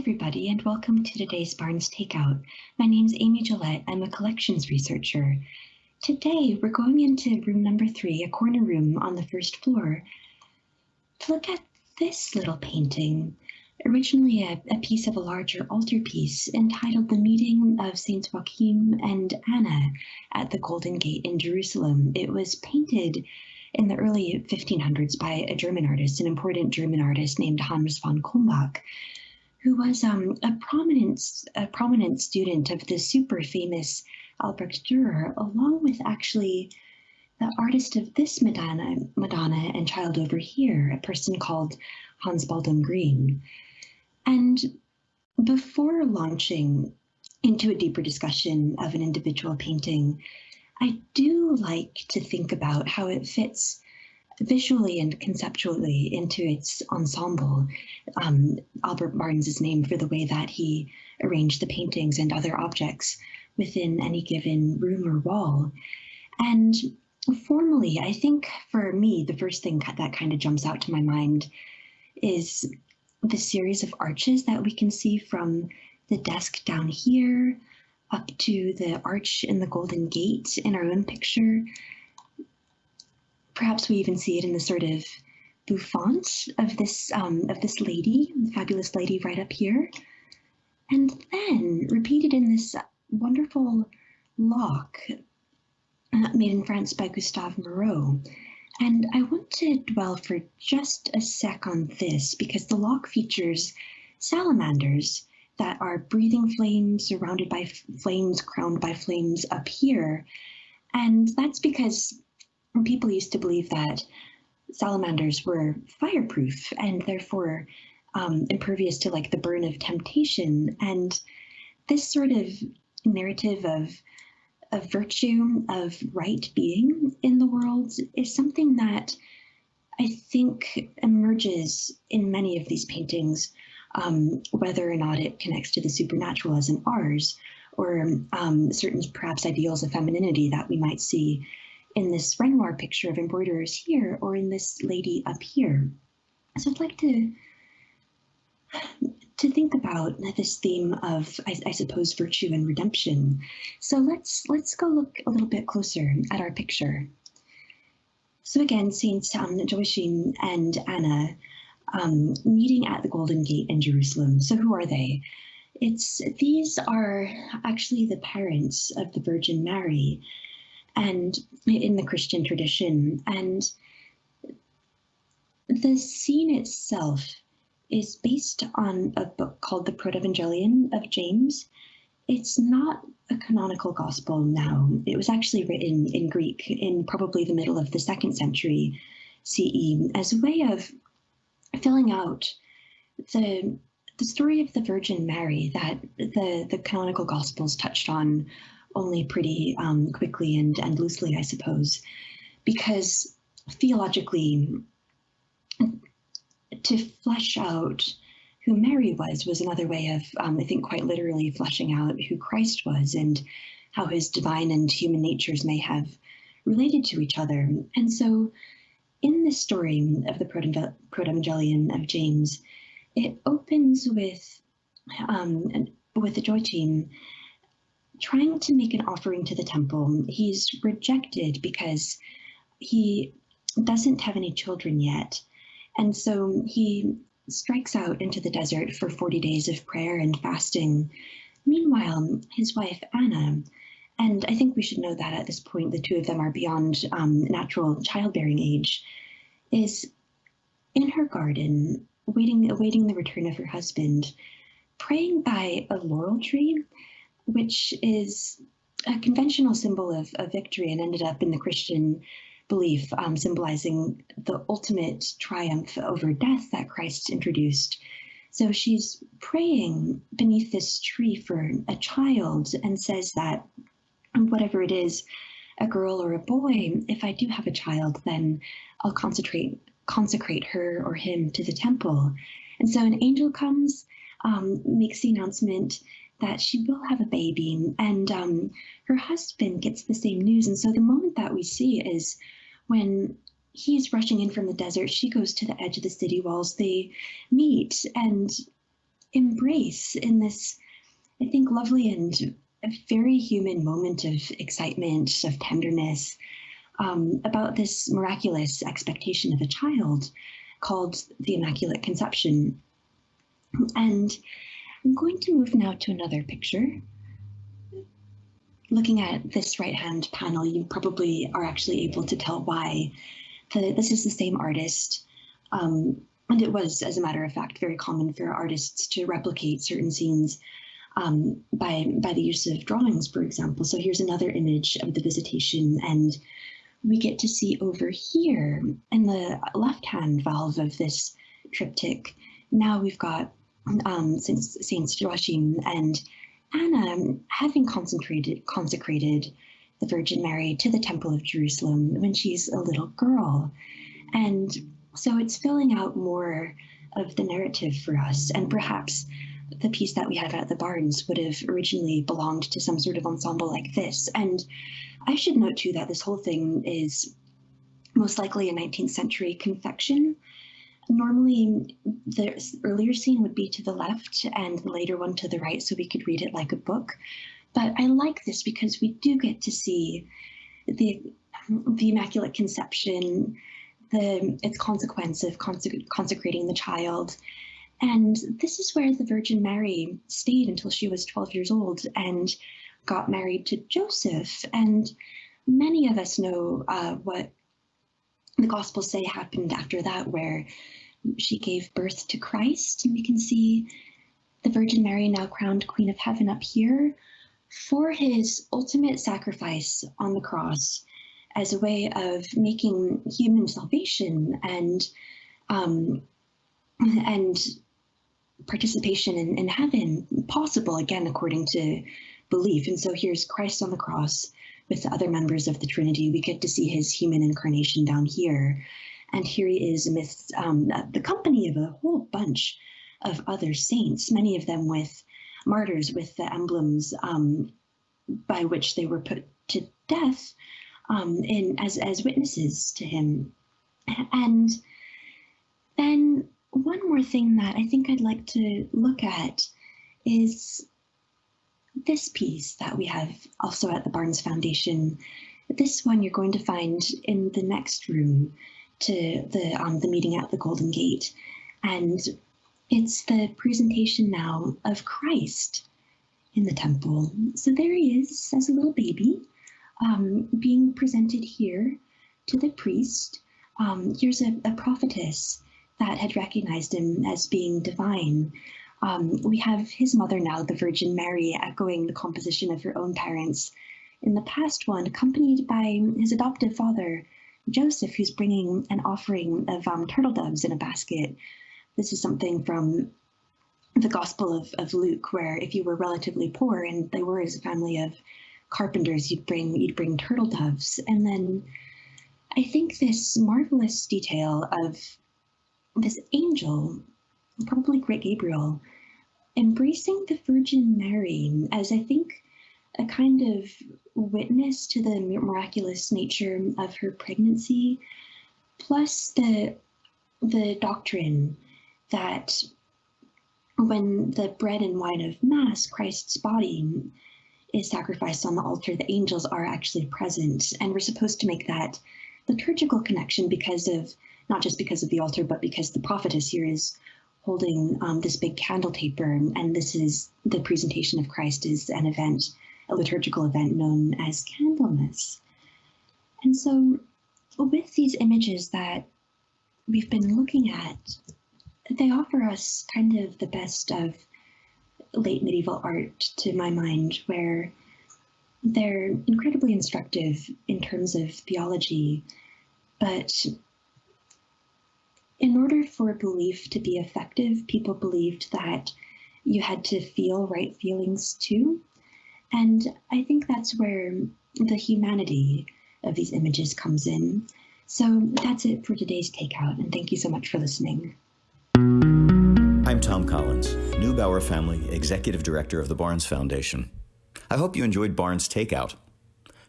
everybody, and welcome to today's Barnes Takeout. My name's Amy Gillette. I'm a collections researcher. Today, we're going into room number three, a corner room on the first floor, to look at this little painting, originally a, a piece of a larger altarpiece entitled The Meeting of Saints Joachim and Anna at the Golden Gate in Jerusalem. It was painted in the early 1500s by a German artist, an important German artist named Hans von Kulmbach, who was um, a prominent a prominent student of the super famous Albrecht Dürer, along with actually the artist of this Madonna, Madonna and Child over here, a person called Hans Baldung Grien. And before launching into a deeper discussion of an individual painting, I do like to think about how it fits visually and conceptually into its ensemble. Um, Albert Barnes is named for the way that he arranged the paintings and other objects within any given room or wall. And formally, I think for me, the first thing that kind of jumps out to my mind is the series of arches that we can see from the desk down here up to the arch in the Golden Gate in our own picture, Perhaps we even see it in the sort of bouffant of this um, of this lady, the fabulous lady right up here. And then repeated in this wonderful lock uh, made in France by Gustave Moreau. And I want to dwell for just a sec on this because the lock features salamanders that are breathing flames surrounded by flames, crowned by flames up here. And that's because people used to believe that salamanders were fireproof and therefore um, impervious to like the burn of temptation. And this sort of narrative of of virtue, of right being in the world is something that I think emerges in many of these paintings, um, whether or not it connects to the supernatural as in ours, or um, certain perhaps ideals of femininity that we might see in this Renoir picture of embroiderers here or in this lady up here. So I'd like to to think about this theme of, I, I, suppose, virtue and redemption. So let's let's go look a little bit closer at our picture. So again, Saints um, Joachim and Anna um, meeting at the Golden Gate in Jerusalem. So who are they? It's these are actually the parents of the Virgin Mary, and in the Christian tradition. And the scene itself is based on a book called the Protevangelion of James. It's not a canonical gospel now. It was actually written in Greek in probably the middle of the second century CE as a way of filling out the the story of the Virgin Mary that the, the canonical gospels touched on only pretty um, quickly and, and loosely, I suppose, because theologically, to flesh out who Mary was was another way of, um, I think, quite literally fleshing out who Christ was and how his divine and human natures may have related to each other. And so, in this story of the Protevangelion of James, it opens with um, with the Joachim trying to make an offering to the temple. He's rejected because he doesn't have any children yet. And so he strikes out into the desert for 40 days of prayer and fasting. Meanwhile, his wife, Anna, and I think we should know that at this point the two of them are beyond um, natural childbearing age, is in her garden, waiting, awaiting the return of her husband, praying by a laurel tree which is a conventional symbol of, of victory and ended up in the Christian belief, um, symbolizing the ultimate triumph over death that Christ introduced. So she's praying beneath this tree for a child and says that whatever it is, a girl or a boy, if I do have a child, then I'll concentrate consecrate her or him to the temple. And so an angel comes, um, makes the announcement that she will have a baby and um, her husband gets the same news. And so the moment that we see is when he's rushing in from the desert, she goes to the edge of the city walls, they meet and embrace in this, I think, lovely and very human moment of excitement, of tenderness, um, about this miraculous expectation of a child called the Immaculate Conception. And I'm going to move now to another picture. Looking at this right-hand panel, you probably are actually able to tell why. The, this is the same artist, um, and it was, as a matter of fact, very common for artists to replicate certain scenes um, by, by the use of drawings, for example. So here's another image of the visitation, and we get to see over here in the left-hand valve of this triptych, now we've got um, Saints Joachim and Anna having concentrated, consecrated the Virgin Mary to the Temple of Jerusalem when she's a little girl. And so it's filling out more of the narrative for us. And perhaps the piece that we have at the Barnes would have originally belonged to some sort of ensemble like this. And I should note too that this whole thing is most likely a 19th century confection. Normally, the earlier scene would be to the left and the later one to the right, so we could read it like a book. But I like this because we do get to see the the Immaculate Conception, the its consequence of consecrating the child, and this is where the Virgin Mary stayed until she was 12 years old and got married to Joseph. And many of us know uh, what the Gospels say happened after that, where she gave birth to Christ. And we can see the Virgin Mary, now crowned Queen of Heaven, up here for his ultimate sacrifice on the cross as a way of making human salvation and um, and participation in, in heaven possible, again, according to belief. And so here's Christ on the cross with the other members of the Trinity. We get to see his human incarnation down here. And here he is amidst um, the company of a whole bunch of other saints, many of them with martyrs, with the emblems um, by which they were put to death um, in as, as witnesses to him. And then one more thing that I think I'd like to look at is this piece that we have also at the Barnes Foundation. This one you're going to find in the next room to the um, the meeting at the Golden Gate, and it's the presentation now of Christ in the temple. So there he is as a little baby, um, being presented here to the priest. Um, here's a, a prophetess that had recognized him as being divine. Um, we have his mother now, the Virgin Mary, echoing the composition of her own parents. In the past one, accompanied by his adoptive father, Joseph, who's bringing an offering of um, turtle doves in a basket. This is something from the Gospel of, of Luke, where if you were relatively poor and they were as a family of carpenters, you'd bring you'd bring turtle doves. And then I think this marvelous detail of this angel, probably Great Gabriel, embracing the Virgin Mary as I think a kind of witness to the miraculous nature of her pregnancy, plus the the doctrine that when the bread and wine of Mass, Christ's body, is sacrificed on the altar, the angels are actually present. And we're supposed to make that liturgical connection because of not just because of the altar, but because the prophetess here is holding um, this big candle taper. And this is the presentation of Christ is an event, a liturgical event known as Candlemas. And so with these images that we've been looking at, they offer us kind of the best of late medieval art to my mind, where they're incredibly instructive in terms of theology, but in order for belief to be effective, people believed that you had to feel right feelings too. And I think that's where the humanity of these images comes in. So that's it for today's takeout, and thank you so much for listening. I'm Tom Collins, Neubauer Family Executive Director of the Barnes Foundation. I hope you enjoyed Barnes Takeout.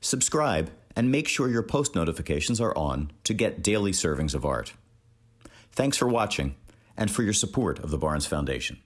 Subscribe and make sure your post notifications are on to get daily servings of art. Thanks for watching and for your support of the Barnes Foundation.